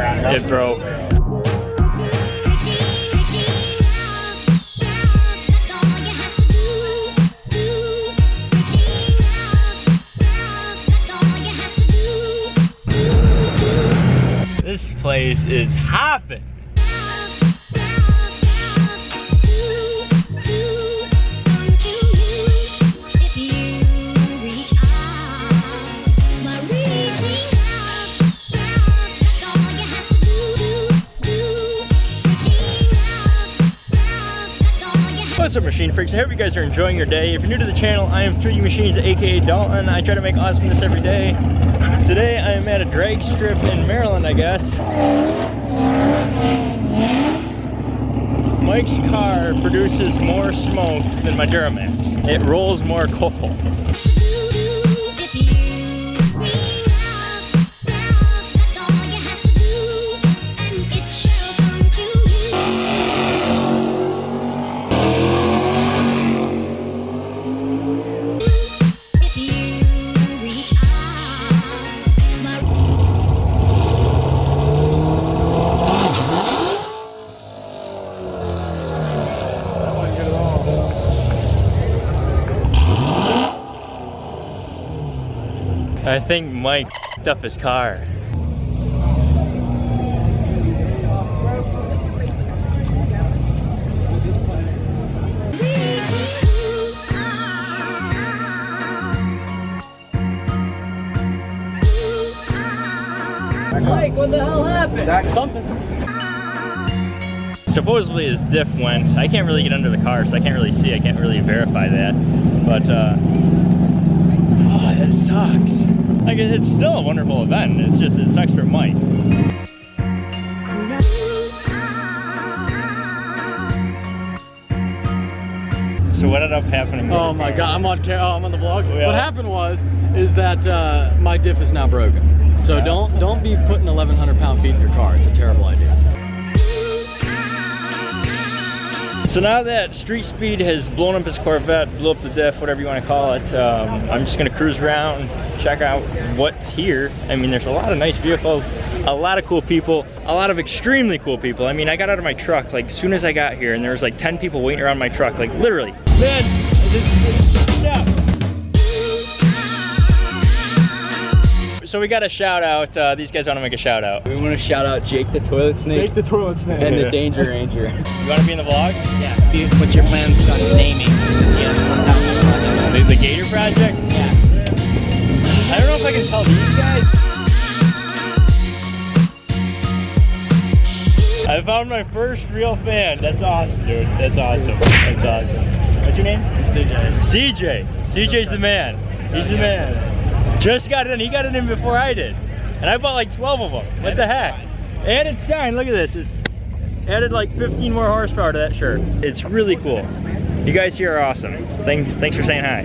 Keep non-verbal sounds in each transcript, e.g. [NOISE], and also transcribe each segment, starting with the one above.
it broke. This place is hopping. Up machine freaks? I hope you guys are enjoying your day. If you're new to the channel, I am 3D Machines aka Dalton. I try to make awesomeness every day. Today I am at a drag strip in Maryland, I guess. Mike's car produces more smoke than my Duramax. It rolls more coal. I think Mike up his car. Mike, what the hell happened? That's something. Supposedly his diff went. I can't really get under the car, so I can't really see. I can't really verify that. But, uh, oh, that sucks. Like, it's still a wonderful event. It's just, it sucks for Mike. So what ended up happening? Oh my car? god, I'm on oh, I'm on the vlog. Yeah. What happened was is that uh, my diff is now broken. So Yeah. don't don't be putting 1100 pound feet in your car. It's a terrible idea. So now that Street Speed has blown up his Corvette, blew up the diff, whatever you want to call it, um, I'm just gonna cruise around, and check out what's here. I mean, there's a lot of nice vehicles, a lot of cool people, a lot of extremely cool people. I mean, I got out of my truck like as soon as I got here and there was like 10 people waiting around my truck, like literally. Man, So we got a shout out. Uh, these guys want to make a shout out. We want to shout out Jake the Toilet Snake Jake the toilet snake. and the Danger Ranger. [LAUGHS] You want to be in the vlog? yeah, dude, what's your plans on naming? Yes, 1000 The, the Gator Project? Yeah. I don't know if I can tell these guys. I found my first real fan. That's awesome, dude. That's awesome. That's awesome. What's your name? CJ. CJ. CJ's the man. He's the man. Just got it in. He got it in before I did. And I bought like 12 of them. What the heck? And it's signed. Look at this. It added like 15 more horsepower to that shirt. It's really cool. You guys here are awesome. Thank, thanks for saying hi.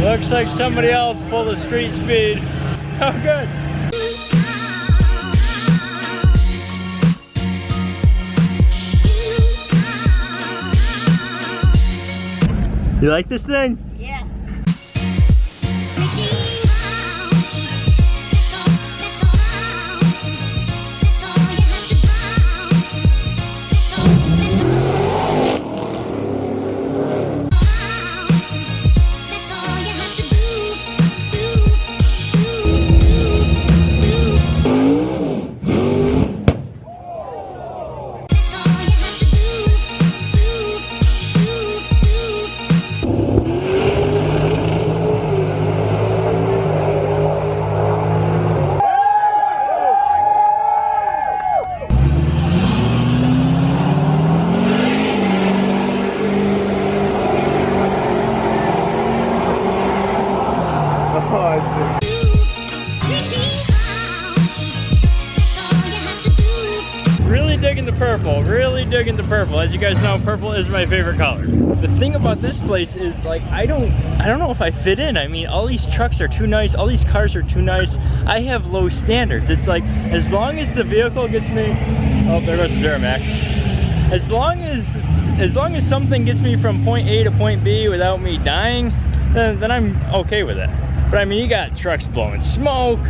Looks like somebody else pulled a street speed. [LAUGHS] Oh, good. You like this thing? Purple, really digging the purple. As you guys know, purple is my favorite color. The thing about this place is like, I don't, I don't know if I fit in. I mean, all these trucks are too nice, all these cars are too nice. I have low standards. It's like, as long as the vehicle gets me, oh, there goes the Duramax. As long as, as long as something gets me from point A to point B without me dying, then, then I'm okay with it. But I mean, you got trucks blowing smoke,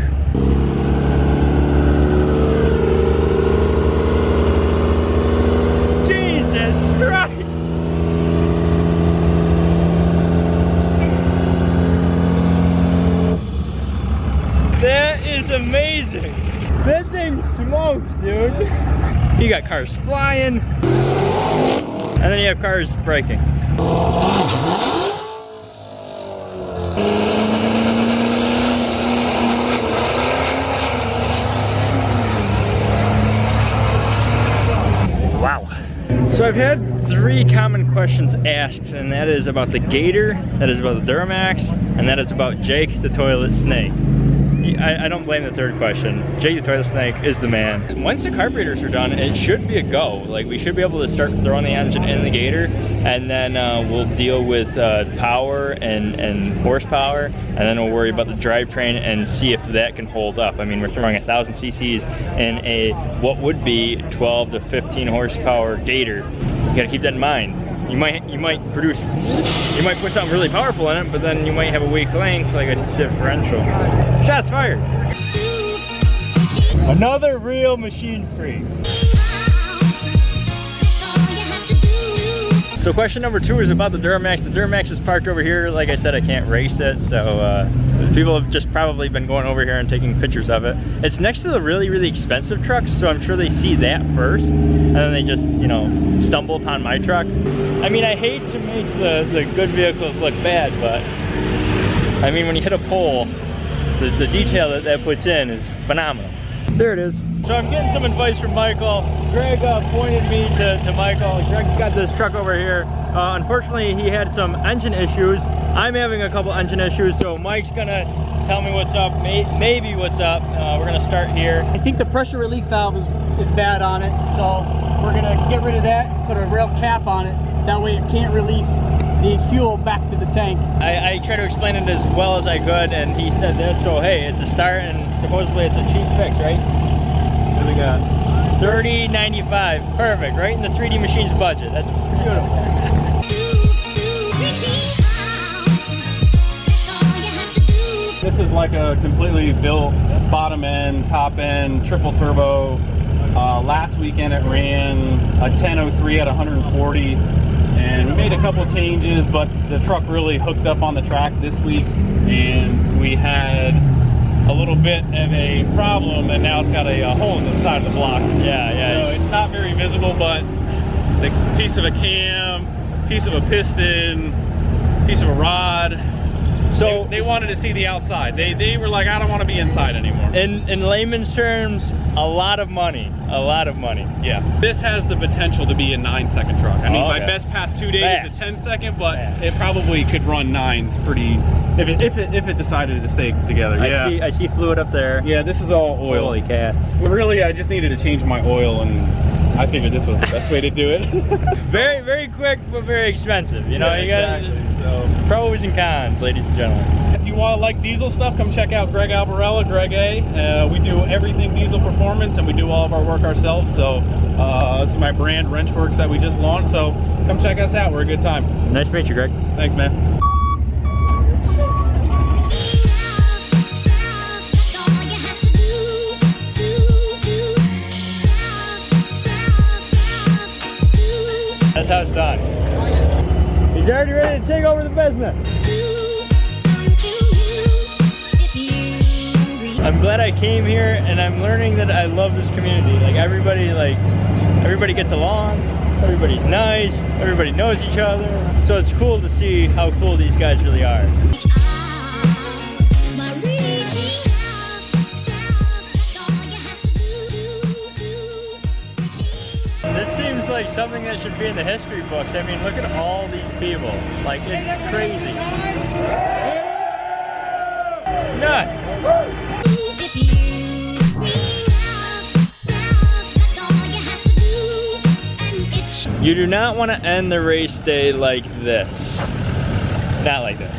That thing smokes, dude. You got cars flying, and then you have cars braking. Wow. So I've had three common questions asked, and that is about the Gator, that is about the Duramax, and that is about Jake the Toilet Snake. I, I don't blame the third question. Jake the Toilet Snake is the man. Once the carburetors are done, it should be a go. Like we should be able to start throwing the engine in the Gator, and then uh, we'll deal with uh, power and, and horsepower, and then we'll worry about the drivetrain and see if that can hold up. I mean, we're throwing a thousand cc's in a what would be 12 to 15 horsepower Gator. You gotta keep that in mind. You might you might produce you might put something really powerful in it, but then you might have a weak link like a differential. Shots fired. Another real machine freak. So question number two is about the Duramax. The Duramax is parked over here. Like I said, I can't race it, so uh, people have just probably been going over here and taking pictures of it. It's next to the really, really expensive trucks, so I'm sure they see that first, and then they just, you know, stumble upon my truck. I mean, I hate to make the, the good vehicles look bad, but I mean, when you hit a pole, the, the detail that that puts in is phenomenal. There it is. So I'm getting some advice from Michael. Greg uh, pointed me to, to Michael. Greg's got this truck over here. Uh, unfortunately, he had some engine issues. I'm having a couple engine issues, so Mike's gonna tell me what's up, may, maybe what's up. Uh, we're gonna start here. I think the pressure relief valve is, is bad on it, so we're gonna get rid of that put a real cap on it. That way it can't relieve the fuel back to the tank. I, I tried to explain it as well as I could, and he said this, so hey, it's a start, and supposedly it's a cheap fix, right? What do we got? 30.95, perfect, right in the 3D Machines budget. That's beautiful. This is like a completely built bottom end, top end, triple turbo. Uh, last weekend it ran a 1003 at 140 and we made a couple changes but the truck really hooked up on the track this week and we had a little bit of a problem and now it's got a, a hole in the side of the block. Yeah, yeah. So it's not very visible but the piece of a cam, piece of a piston, piece of a rod, So they, they wanted to see the outside. They they were like, I don't want to be inside anymore. in in layman's terms, a lot of money, a lot of money. yeah, this has the potential to be a nine second truck. I mean, Oh, my best past two days Fast. is a 10 second, but Fast. it probably could run nines pretty if it if it if it decided to stay together. Yeah. I see I see fluid up there. yeah, this is all oil. Holy cats. Really, I just needed to change my oil, and I figured this was the best way to do it. [LAUGHS] [LAUGHS] Very very quick but very expensive. You know, Yeah, you got exactly. So. pros and cons, ladies and gentlemen. If you want to like diesel stuff, come check out Greg Albarella, Greg A. Uh, we do everything diesel performance and we do all of our work ourselves. So uh, this is my brand Wrenchworks that we just launched. So come check us out. We're a good time. Nice to meet you, Greg. Thanks, man. That's how it's done. He's already ready to take over the business. I'm glad I came here and I'm learning that I love this community. Like everybody like everybody gets along, everybody's nice, everybody knows each other. So it's cool to see how cool these guys really are. This seems like something that should be in the history books. I mean, look at all these people. Like, it's crazy. Nuts. You do not want to end the race day like this. Not like this.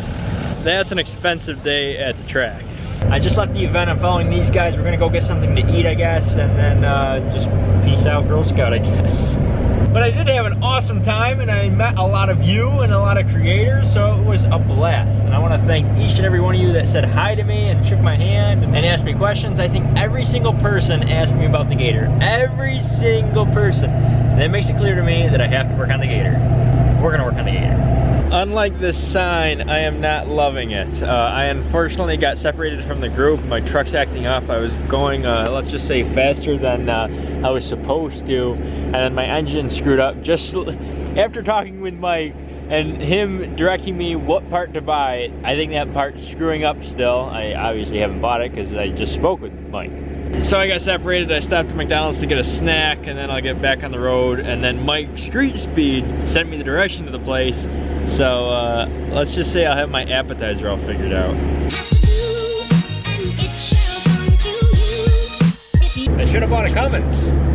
That's an expensive day at the track. I just left the event. I'm following these guys. We're gonna go get something to eat, I guess, and then uh, just peace out, Girl Scout, I guess. [LAUGHS] But I did have an awesome time, and I met a lot of you and a lot of creators, so it was a blast. And I want to thank each and every one of you that said hi to me and shook my hand and asked me questions. I think every single person asked me about the Gator. Every single person. And that makes it clear to me that I have to work on the Gator. We're gonna work on the Gator. Unlike this sign, I am not loving it. Uh, I unfortunately got separated from the group. My truck's acting up. I was going, uh, let's just say, faster than uh, I was supposed to, and then my engine screwed up. Just [LAUGHS] after talking with Mike and him directing me what part to buy, I think that part's screwing up still. I obviously haven't bought it because I just spoke with Mike. So I got separated, I stopped at McDonald's to get a snack, and then I'll get back on the road, and then Mike Street Speed sent me the direction to the place. So uh, let's just say I'll have my appetizer all figured out. I should have bought a Cummins.